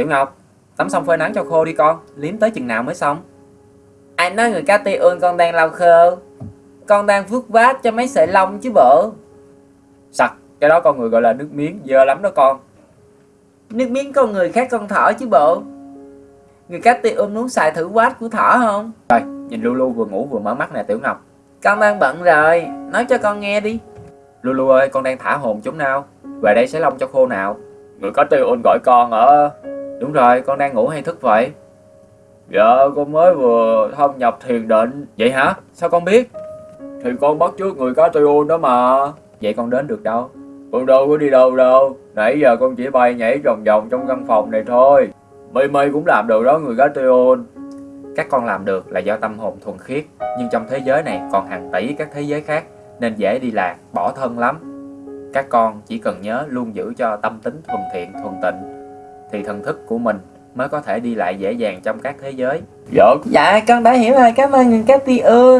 Tiểu Ngọc, tắm xong phơi nắng cho khô đi con, liếm tới chừng nào mới xong? Ai nói người cá ôn con đang lau khô Con đang vuốt vát cho mấy sợi lông chứ bộ Sặc, cái đó con người gọi là nước miếng, dơ lắm đó con. Nước miếng con người khác con thỏ chứ bộ Người cá ôn muốn xài thử quát của thỏ không Rồi, nhìn Lulu vừa ngủ vừa mở mắt nè Tiểu Ngọc. Con đang bận rồi Nói cho con nghe đi Lulu ơi, con đang thả hồn chúng nào. Về đây sẽ lông cho khô nào. Người có tiêu ôn gọi con ở... Đúng rồi, con đang ngủ hay thức vậy? Dạ, con mới vừa thâm nhập thiền định. Vậy hả? Sao con biết? Thì con bắt trước người cá tiêu ôn đó mà. Vậy con đến được đâu? Con đâu có đi đâu đâu. Nãy giờ con chỉ bay nhảy vòng vòng trong căn phòng này thôi. Mây mây cũng làm được đó người cá tiêu ôn. Các con làm được là do tâm hồn thuần khiết. Nhưng trong thế giới này còn hàng tỷ các thế giới khác. Nên dễ đi lạc, bỏ thân lắm. Các con chỉ cần nhớ luôn giữ cho tâm tính thuần thiện, thuần tịnh thì thần thức của mình mới có thể đi lại dễ dàng trong các thế giới. Dạ, Dạ con đã hiểu rồi cảm ơn người ơn.